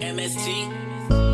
MST.